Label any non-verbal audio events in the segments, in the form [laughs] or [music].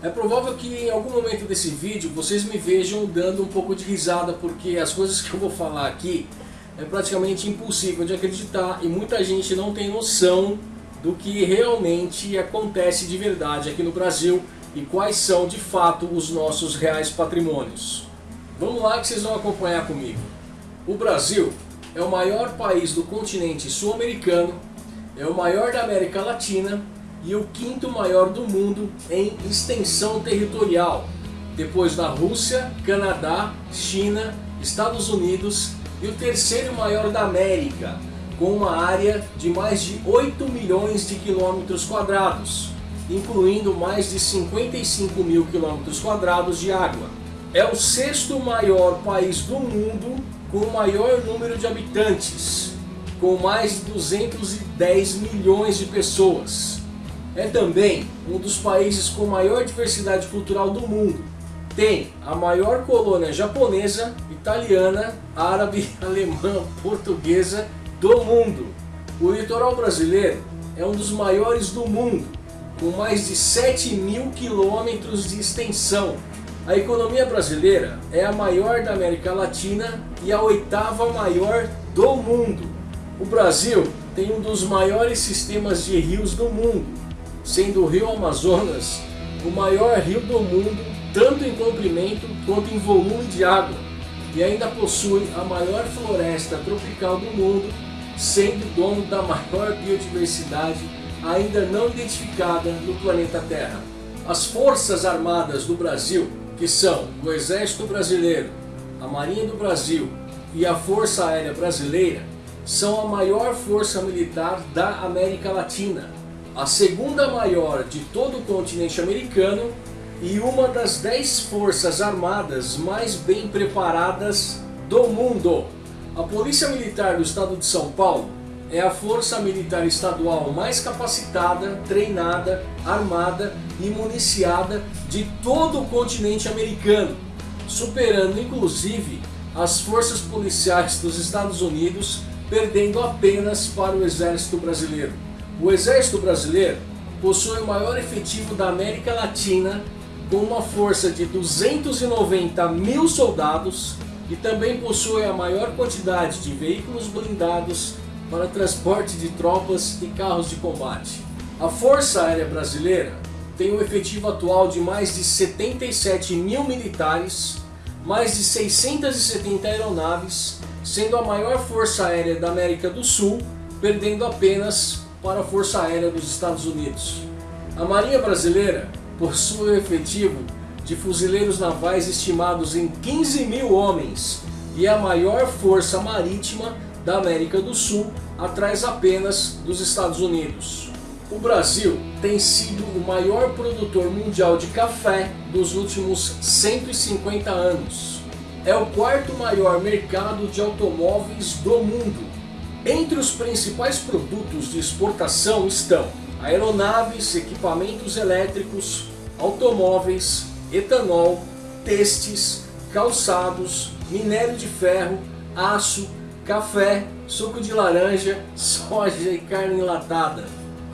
É provável que em algum momento desse vídeo vocês me vejam dando um pouco de risada porque as coisas que eu vou falar aqui é praticamente impossível de acreditar e muita gente não tem noção do que realmente acontece de verdade aqui no Brasil e quais são de fato os nossos reais patrimônios. Vamos lá que vocês vão acompanhar comigo. O Brasil é o maior país do continente sul-americano, é o maior da América Latina e o quinto maior do mundo em extensão territorial, depois da Rússia, Canadá, China, Estados Unidos e o terceiro maior da América, com uma área de mais de 8 milhões de quilômetros quadrados, incluindo mais de 55 mil quilômetros quadrados de água. É o sexto maior país do mundo com o maior número de habitantes, com mais de 210 milhões de pessoas. É também um dos países com maior diversidade cultural do mundo. Tem a maior colônia japonesa, italiana, árabe, [laughs] alemã, portuguesa do mundo. O litoral brasileiro é um dos maiores do mundo, com mais de 7 mil quilômetros de extensão. A economia brasileira é a maior da América Latina e a oitava maior do mundo. O Brasil tem um dos maiores sistemas de rios do mundo, sendo o rio Amazonas o maior rio do mundo, tanto em comprimento quanto em volume de água, e ainda possui a maior floresta tropical do mundo, sendo dono da maior biodiversidade ainda não identificada no planeta Terra. As Forças Armadas do Brasil, que são o Exército Brasileiro, a Marinha do Brasil e a Força Aérea Brasileira, são a maior força militar da América Latina, a segunda maior de todo o continente americano e uma das dez forças armadas mais bem preparadas do mundo. A Polícia Militar do Estado de São Paulo é a força militar estadual mais capacitada, treinada, armada e municiada de todo o continente americano, superando inclusive as forças policiais dos Estados Unidos, perdendo apenas para o Exército Brasileiro. O Exército Brasileiro possui o maior efetivo da América Latina, com uma força de 290 mil soldados, e também possui a maior quantidade de veículos blindados para transporte de tropas e carros de combate. A Força Aérea Brasileira tem um efetivo atual de mais de 77 mil militares, mais de 670 aeronaves, sendo a maior força aérea da América do Sul, perdendo apenas para a Força Aérea dos Estados Unidos. A Marinha Brasileira possui um efetivo de fuzileiros navais estimados em 15 mil homens e é a maior força marítima da América do Sul, atrás apenas dos Estados Unidos. O Brasil tem sido o maior produtor mundial de café dos últimos 150 anos. É o quarto maior mercado de automóveis do mundo. Entre os principais produtos de exportação estão aeronaves, equipamentos elétricos, automóveis, etanol, testes, calçados, minério de ferro, aço, café, suco de laranja, [laughs] soja e carne enlatada.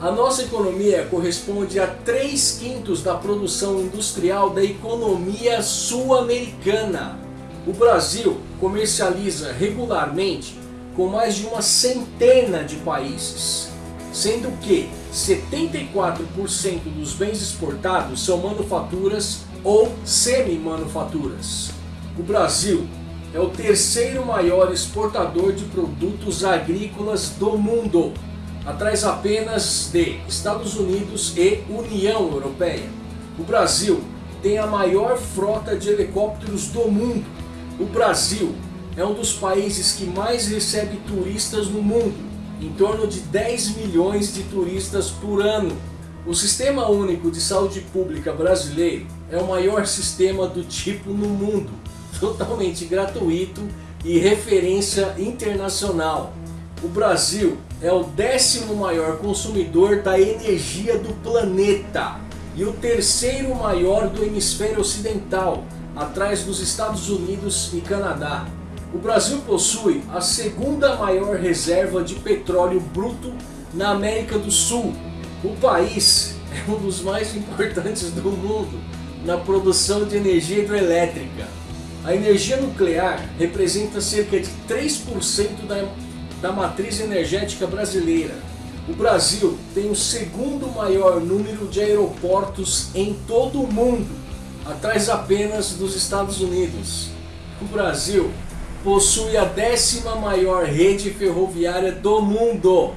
A nossa economia corresponde a 3 quintos da produção industrial da economia sul-americana. O Brasil comercializa regularmente com mais de uma centena de países, sendo que 74% dos bens exportados são manufaturas ou semi-manufaturas. O Brasil é o terceiro maior exportador de produtos agrícolas do mundo, atrás apenas de Estados Unidos e União Europeia. O Brasil tem a maior frota de helicópteros do mundo. O Brasil é um dos países que mais recebe turistas no mundo, em torno de 10 milhões de turistas por ano. O Sistema Único de Saúde Pública brasileiro é o maior sistema do tipo no mundo, [laughs] totalmente gratuito e referência internacional. O Brasil é o décimo maior consumidor da energia do planeta e o terceiro maior do hemisfério ocidental, atrás dos Estados Unidos e Canadá. O Brasil possui a segunda maior reserva de petróleo bruto na América do Sul o país é um dos mais importantes do mundo na produção de energia hidroelétrica. A energia nuclear representa cerca de 3% da, da matriz energética brasileira. O Brasil tem o segundo maior número de aeroportos em todo o mundo, atrás apenas dos Estados Unidos. O Brasil possui a décima maior rede ferroviária do mundo.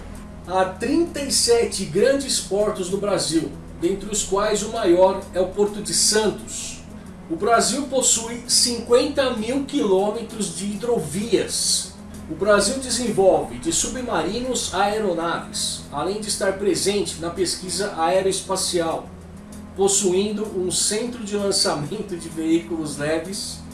Há 37 grandes portos no Brasil, dentre os quais o maior é o Porto de Santos. O Brasil possui 50 mil quilômetros de hidrovias. O Brasil desenvolve de submarinos a aeronaves, além de estar presente na pesquisa aeroespacial, possuindo um centro de lançamento de veículos leves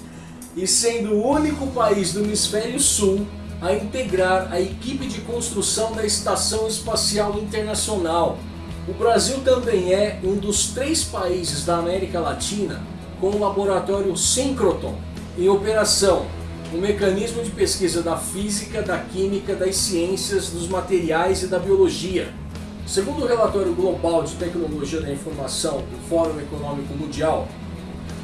e sendo o único país do hemisfério sul a integrar a equipe de construção da Estação Espacial Internacional, o Brasil também é um dos três países da América Latina com o laboratório Synchrotron em operação, um mecanismo de pesquisa da física, da química, das ciências, dos materiais e da biologia. Segundo o relatório global de tecnologia da informação do Fórum Econômico Mundial,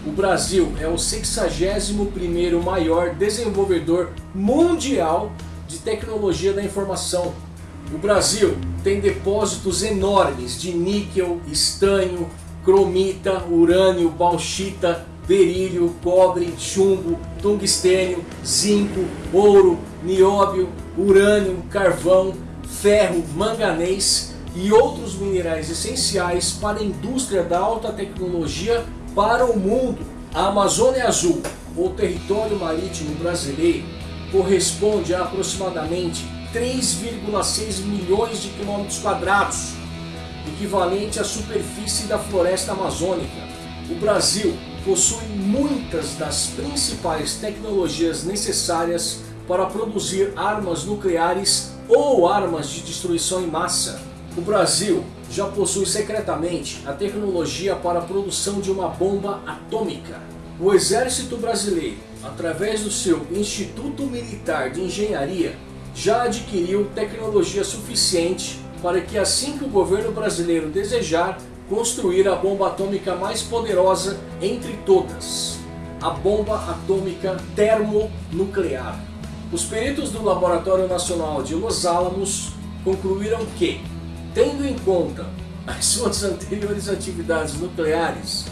o Brasil é o 61º maior desenvolvedor mundial de tecnologia da informação. O Brasil tem depósitos enormes de níquel, estanho, cromita, urânio, bauxita, berílio, cobre, chumbo, tungstênio, zinco, ouro, nióbio, urânio, carvão, ferro, manganês e outros minerais essenciais para a indústria da alta tecnologia para o mundo. A Amazônia Azul, ou território marítimo brasileiro, corresponde a aproximadamente 3,6 milhões de quilômetros quadrados, equivalente à superfície da floresta amazônica. O Brasil possui muitas das principais tecnologias necessárias para produzir armas nucleares ou armas de destruição em massa. O Brasil já possui secretamente a tecnologia para a produção de uma bomba atômica. O Exército Brasileiro, através do seu Instituto Militar de Engenharia, já adquiriu tecnologia suficiente para que assim que o governo brasileiro desejar construir a bomba atômica mais poderosa entre todas, a bomba atômica termonuclear. Os peritos do Laboratório Nacional de Los Alamos concluíram que, tendo em conta as [laughs] suas anteriores atividades nucleares,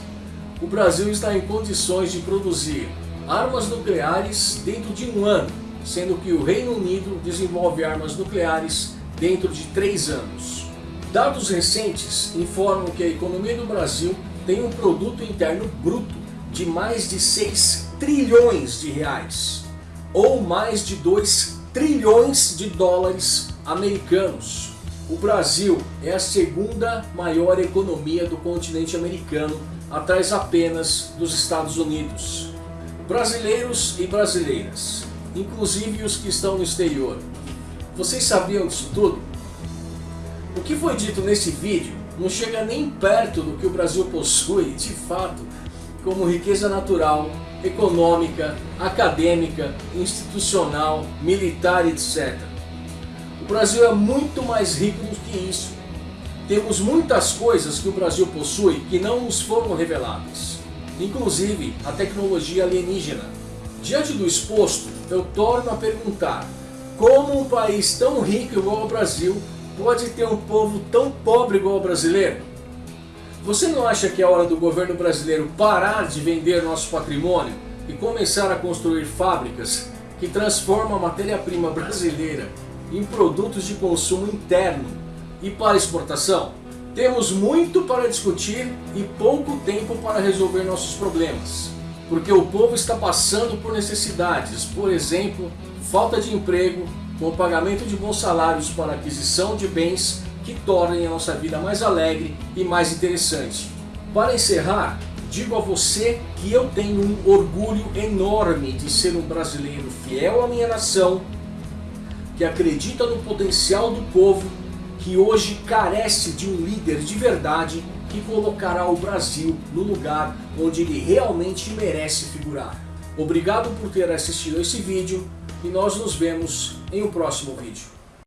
o Brasil está em condições de produzir armas nucleares dentro de um ano sendo que o Reino Unido desenvolve armas nucleares dentro de três anos. Dados recentes informam que a economia do Brasil tem um produto interno bruto de mais de 6 trilhões de reais, ou mais de 2 trilhões de dólares americanos. O Brasil é a segunda maior economia do continente americano, atrás apenas dos Estados Unidos. Brasileiros e brasileiras, inclusive os que estão no exterior. Vocês sabiam disso tudo? O que foi dito nesse vídeo não chega nem perto do que o Brasil possui, de fato, como riqueza natural, econômica, acadêmica, institucional, militar, etc. O Brasil é muito mais rico do que isso. Temos muitas coisas que o Brasil possui que não nos foram reveladas, inclusive a tecnologia alienígena. Diante do exposto, eu torno a perguntar, como um país tão rico igual ao Brasil pode ter um povo tão pobre igual ao brasileiro? Você não acha que é hora do governo brasileiro parar de vender nosso patrimônio e começar a construir fábricas que transformam a matéria-prima brasileira em produtos de consumo interno e para exportação? Temos muito para discutir e pouco tempo para resolver nossos problemas porque o povo está passando por necessidades, por exemplo, falta de emprego, com o pagamento de bons salários para aquisição de bens que tornem a nossa vida mais alegre e mais interessante. Para encerrar, digo a você que eu tenho um orgulho enorme de ser um brasileiro fiel à minha nação, que acredita no potencial do povo, que hoje carece de um líder de verdade que colocará o Brasil no lugar onde ele realmente merece figurar. Obrigado por ter assistido esse vídeo e nós nos vemos em um próximo vídeo.